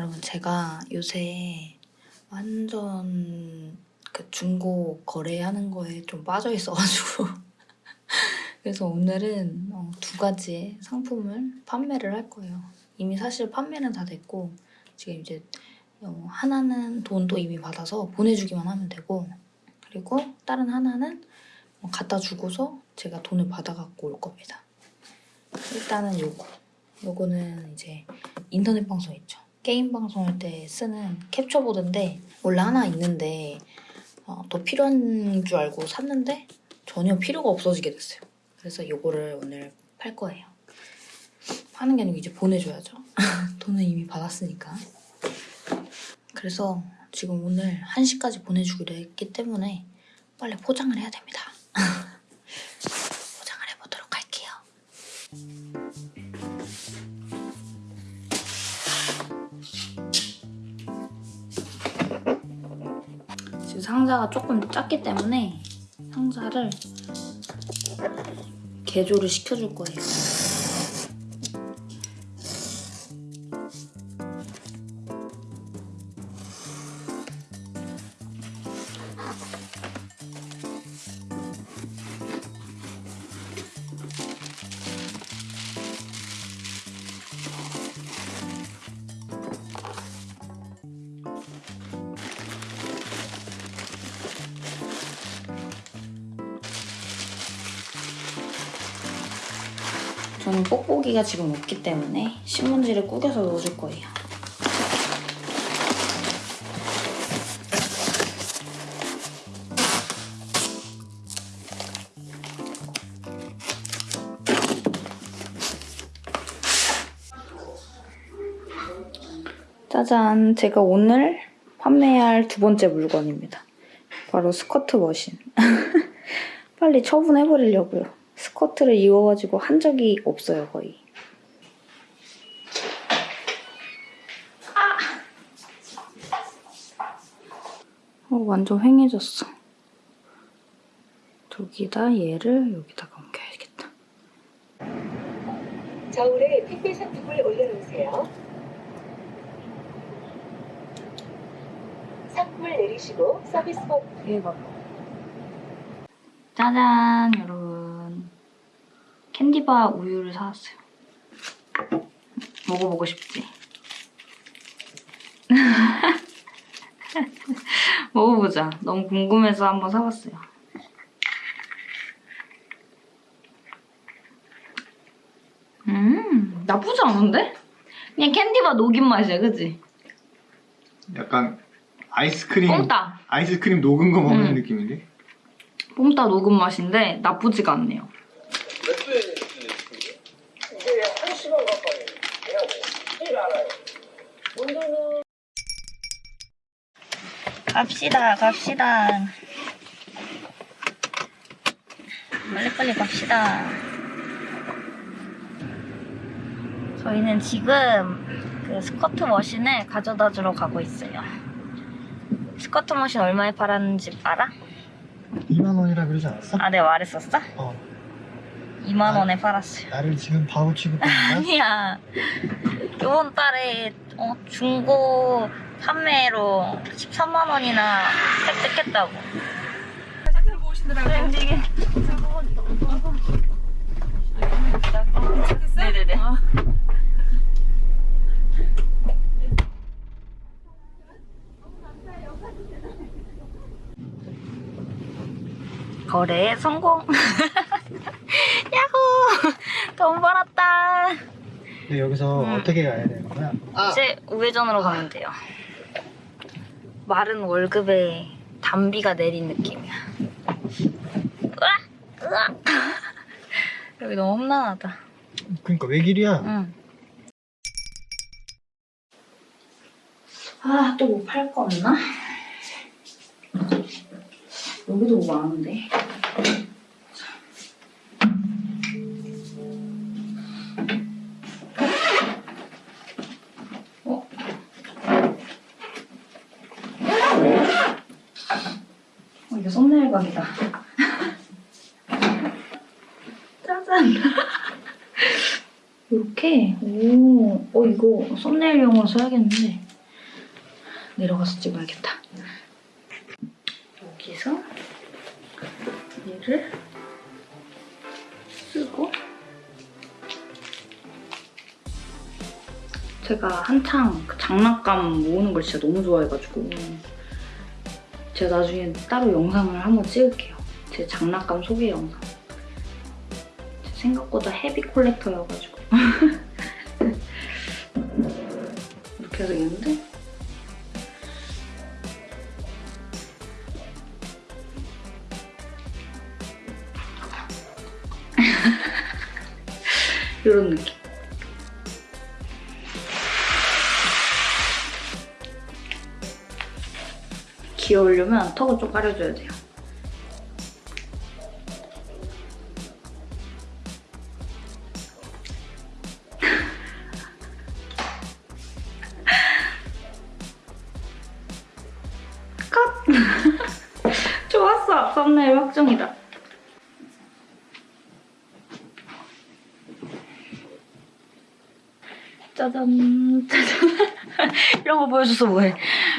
여러분 제가 요새 완전 그 중고 거래하는 거에 좀 빠져 있어가지고 그래서 오늘은 어, 두 가지의 상품을 판매를 할 거예요. 이미 사실 판매는 다 됐고 지금 이제 어, 하나는 돈도 이미 받아서 보내주기만 하면 되고 그리고 다른 하나는 어, 갖다 주고서 제가 돈을 받아갖고 올 겁니다. 일단은 요거 요거는 이제 인터넷 방송 있죠. 게임 방송할 때 쓰는 캡처보드인데 원래 하나 있는데 어, 더 필요한 줄 알고 샀는데 전혀 필요가 없어지게 됐어요. 그래서 요거를 오늘 팔 거예요. 파는 게 아니고 이제 보내줘야죠. 돈은 이미 받았으니까. 그래서 지금 오늘 1시까지 보내주기로 했기 때문에 빨리 포장을 해야 됩니다. 조금 작기 때문에 상자를 개조를 시켜줄 거예요. 저는 뽁뽁이가 지금 없기 때문에 신문지를 구겨서 넣어줄 거예요. 짜잔, 제가 오늘 판매할 두 번째 물건입니다. 바로 스커트 머신. 빨리 처분해버리려고요. 스커트를 입어가지고 한 적이 없어요, 거의. 어, 완전 휑해졌어. 저기다 얘를 여기다가 옮겨야겠다. 저울에 택배 상품을 올려놓으세요. 상품을 내리시고 서비스 버 대박. 짜잔, 여러분. 캔디바 우유를 사왔어요. 먹어보고 싶지? 먹어보자. 너무 궁금해서 한번 사봤어요. 음, 나쁘지 않은데? 그냥 캔디바 녹인 맛이야, 그치? 약간 아이스크림 뽕따. 아이스크림 녹은 거 먹는 음. 느낌인데? 뽕따 녹은 맛인데 나쁘지가 않네요. 이게 한 시간 가까이 해야 알아요. 갑시다, 갑시다. 빨리빨리 갑시다. 저희는 지금 그 스커트 머신을 가져다 주러 가고 있어요. 스커트 머신 얼마에 팔았는지 알아? 2만 원이라 그러지 않았어? 아, 내 가 말했었어? 어. 2만 원에 팔았어요. 나를 지금 바보 취급하는 아니야. 이번 달에 어, 중고 판매로 13만 원이나 획득했다고. 네, 움직이. 네네네. 거래 성공. 돈 벌었다. 근데 여기서 음. 어떻게 가야 되는 거야? 아! 이제 우회전으로 가면 돼요. 마른 월급에 단비가 내린 느낌이야. 으악! 으악! 여기 너무 험난하다. 그러니까 왜 길이야? 응. 아, 또 뭐 팔 거 없나? 여기도 뭐 많은데. 이거 썸네일용으로 써야겠는데 내려가서 찍어야겠다. 여기서 얘를 쓰고 제가 한창 그 장난감 모으는 걸 진짜 너무 좋아해가지고 제가 나중에 따로 영상을 한번 찍을게요. 제 장난감 소개 영상. 제 생각보다 헤비 콜렉터여가지고 이렇게 해서 있는데 이런 느낌. 귀여우려면 턱을 좀 가려줘야 돼요. 좋았어! 썸네일 확정이다. 짜잔. 짜잔. 이런 거 보여줘서 뭐해.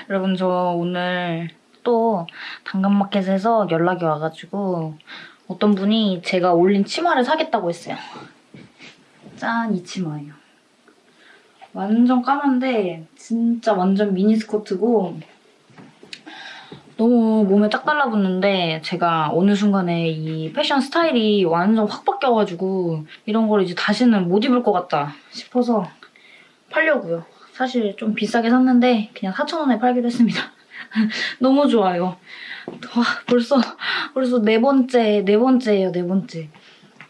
여러분 저 오늘 또 당근마켓에서 연락이 와가지고 어떤 분이 제가 올린 치마를 사겠다고 했어요. 짠 이 치마예요. 완전 까만데 진짜 완전 미니스커트고 너무 몸에 딱 달라붙는데 제가 어느 순간에 이 패션 스타일이 완전 확 바뀌어가지고 이런 걸 이제 다시는 못 입을 것 같다 싶어서 팔려고요. 사실 좀 비싸게 샀는데 그냥 4,000원에 팔기로 했습니다. 너무 좋아요. 와 벌써 벌써 네 번째 네 번째예요 네 번째.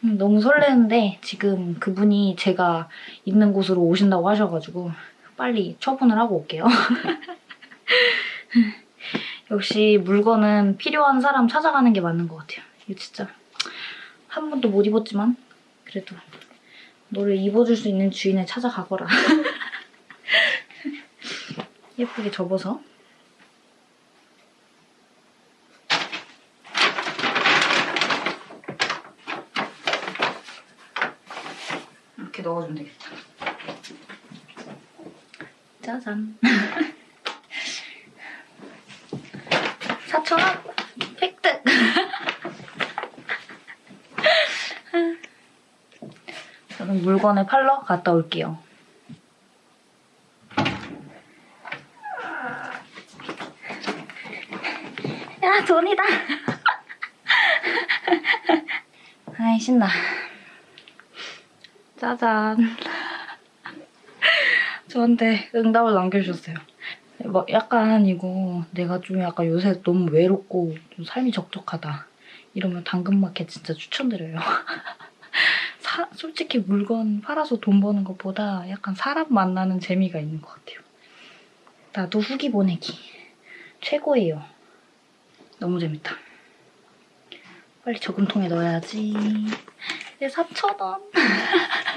음, 너무 설레는데 지금 그분이 제가 있는 곳으로 오신다고 하셔가지고 빨리 처분을 하고 올게요. 역시 물건은 필요한 사람 찾아가는 게 맞는 것 같아요. 이거 진짜 한 번도 못 입었지만 그래도 너를 입어줄 수 있는 주인을 찾아가거라. 예쁘게 접어서 이렇게 넣어주면 되겠다. 짜잔. 4,000원 획득! 저는 물건을 팔러 갔다 올게요. 야, 돈이다! 아이, 신나. 짜잔. 저한테 응답을 남겨주셨어요. 뭐 약간 이거 내가 좀 약간 요새 너무 외롭고 좀 삶이 적적하다. 이러면 당근마켓 진짜 추천드려요. 사- 솔직히 물건 팔아서 돈 버는 것보다 약간 사람 만나는 재미가 있는 것 같아요. 나도 후기 보내기. 최고예요. 너무 재밌다. 빨리 저금통에 넣어야지. 내 4,000원.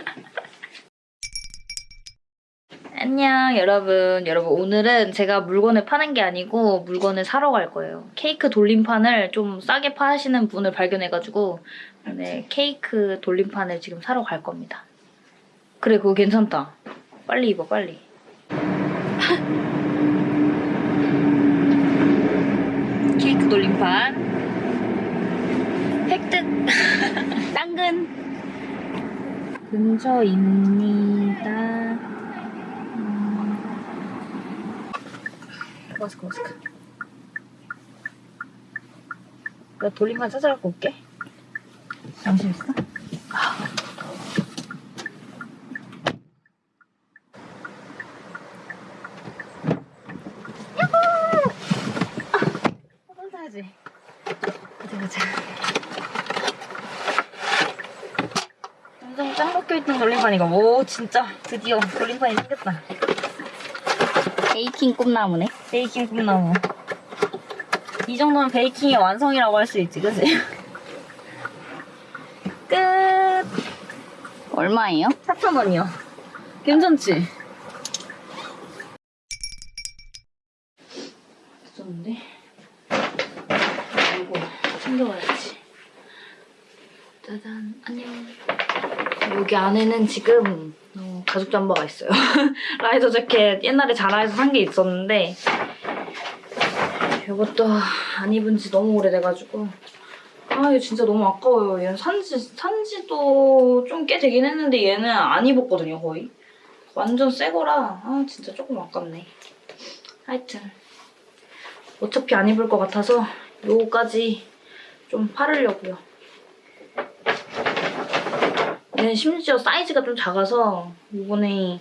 안녕 여러분. 여러분 오늘은 제가 물건을 파는 게 아니고 물건을 사러 갈 거예요. 케이크 돌림판을 좀 싸게 파시는 분을 발견해가지고 오늘 케이크 돌림판을 지금 사러 갈 겁니다. 그래 그거 괜찮다. 빨리 입어 빨리. 케이크 돌림판 획득 당근 근처입니다. 마스크 마스크. 나 돌림판 찾아갖고 올게. 잠시 있어? 사야지. 가자 가자. 엄청 짱 박혀있던 돌림판이가 오 진짜 드디어 돌림판이 생겼다. 베이킹 꿈나무네. 베이킹 꿈나무. 이 정도면 베이킹의 완성이라고 할 수 있지, 그지? 끝! 얼마예요? 4,000원이요. 괜찮지? 됐었는데. 이거 챙겨와야지. 짜잔, 안녕. 여기 안에는 지금 어, 가죽 잠바가 있어요. 라이더 재킷 옛날에 자라에서 산 게 있었는데 이것도 안 입은 지 너무 오래돼가지고 아 이거 진짜 너무 아까워요. 얘는 산지 산지도 좀 꽤 되긴 했는데 얘는 안 입었거든요 거의. 완전 새 거라 아 진짜 조금 아깝네. 하여튼 어차피 안 입을 것 같아서 요거까지 좀 팔으려고요. 얘는 심지어 사이즈가 좀 작아서 이번에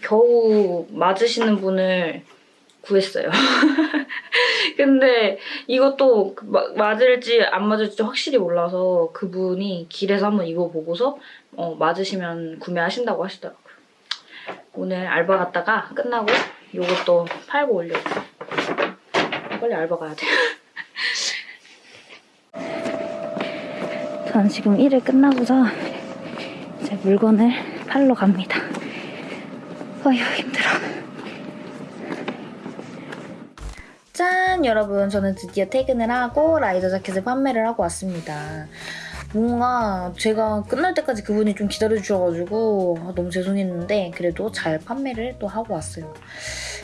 겨우 맞으시는 분을 구했어요. 근데 이것도 맞을지 안 맞을지 확실히 몰라서 그분이 길에서 한번 입어보고서 어, 맞으시면 구매하신다고 하시더라고요. 오늘 알바 갔다가 끝나고 이것도 팔고 오려고. 빨리 알바 가야 돼. 전 지금 일을 끝나고서 제 물건을 팔러 갑니다. 어휴 힘들어. 짠 여러분 저는 드디어 퇴근을 하고 라이더 자켓을 판매를 하고 왔습니다. 뭔가 제가 끝날 때까지 그분이 좀 기다려주셔가지고 아, 너무 죄송했는데 그래도 잘 판매를 또 하고 왔어요.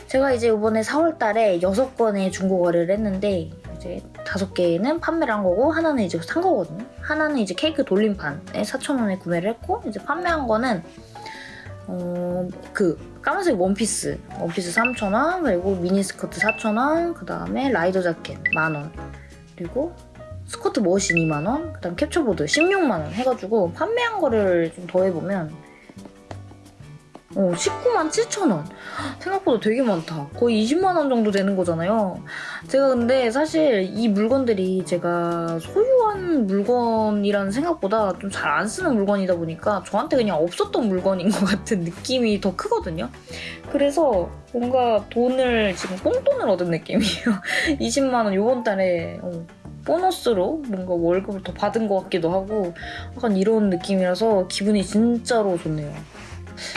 제가 이제 이번에 4월달에 6건의 중고 거래를 했는데 이제 5개는 판매를 한 거고 하나는 이제 산 거거든요. 하나는 이제 케이크 돌림판에 4,000원에 구매를 했고 이제 판매한 거는 어, 그 까만색 원피스 원피스 3,000원 그리고 미니스커트 4,000원 그 다음에 라이더 자켓 만원 그리고 스커트 머신 2만원 그 다음 캡처보드 16만원 해가지고 판매한 거를 좀 더해보면 어, 19만 7천 원. 생각보다 되게 많다. 거의 20만 원 정도 되는 거잖아요. 제가 근데 사실 이 물건들이 제가 소유한 물건이라는 생각보다 좀 잘 안 쓰는 물건이다 보니까 저한테 그냥 없었던 물건인 것 같은 느낌이 더 크거든요. 그래서 뭔가 돈을 지금 뽕돈을 얻은 느낌이에요. 20만원 요번 달에 어, 보너스로 뭔가 월급을 더 받은 것 같기도 하고 약간 이런 느낌이라서 기분이 진짜로 좋네요.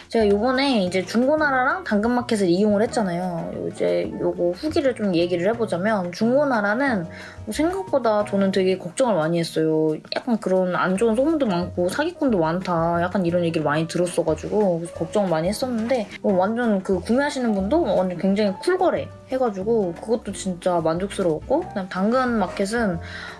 제가 요번에 이제 중고나라랑 당근마켓을 이용을 했잖아요. 이제 요거 후기를 좀 얘기를 해보자면 중고나라는 뭐 생각보다 저는 되게 걱정을 많이 했어요. 약간 그런 안 좋은 소문도 많고 사기꾼도 많다. 약간 이런 얘기를 많이 들었어가지고 걱정을 많이 했었는데 어, 완전 그 구매하시는 분도 완전 굉장히 쿨거래 해가지고 그것도 진짜 만족스러웠고 그다음 당근 마켓은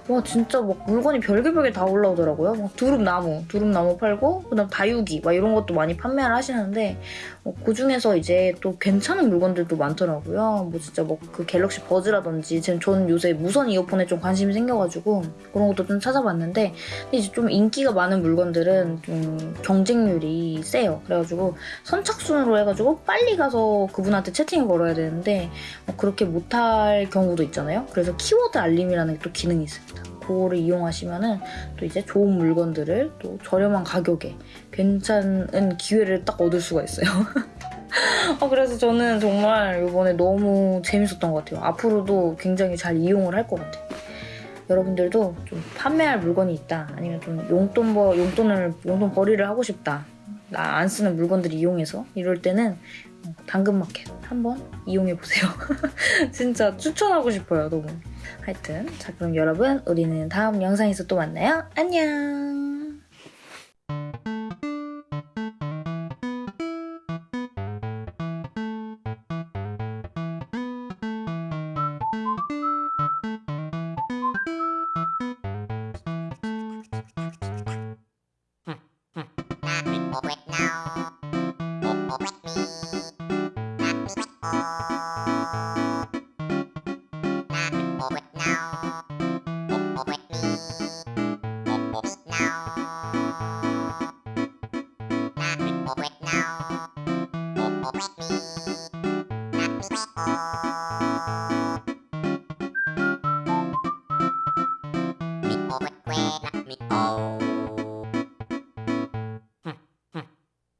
와 진짜 막 물건이 별개별게 다 올라오더라고요. 막 두릅나무, 두릅나무 팔고 그다음 다육이 막 이런 것도 많이 판매를 하시는데 어, 그 중에서 이제 또 괜찮은 물건들도 많더라고요. 뭐 진짜 뭐 그 갤럭시 버즈라든지 지금 저는 요새 무선 이어폰에 좀 관심이 생겨가지고 그런 것도 좀 찾아봤는데 근데 이제 좀 인기가 많은 물건들은 좀 경쟁률이 세요. 그래가지고 선착순으로 해가지고 빨리 가서 그분한테 채팅을 걸어야 되는데 뭐 그렇게 못할 경우도 있잖아요. 그래서 키워드 알림이라는 또 기능이 있습니다. 그거를 이용하시면은 또 이제 좋은 물건들을 또 저렴한 가격에 괜찮은 기회를 딱 얻을 수가 있어요. 아, 그래서 저는 정말 이번에 너무 재밌었던 것 같아요. 앞으로도 굉장히 잘 이용을 할 것 같아요. 여러분들도 좀 판매할 물건이 있다. 아니면 좀 용돈 버, 용돈을, 용돈 벌이를 하고 싶다. 나 안 쓰는 물건들 이용해서 이럴 때는 당근마켓 한번 이용해보세요. 진짜 추천하고 싶어요, 너무. 하여튼, 자, 그럼 여러분, 우리는 다음 영상에서 또 만나요. 안녕!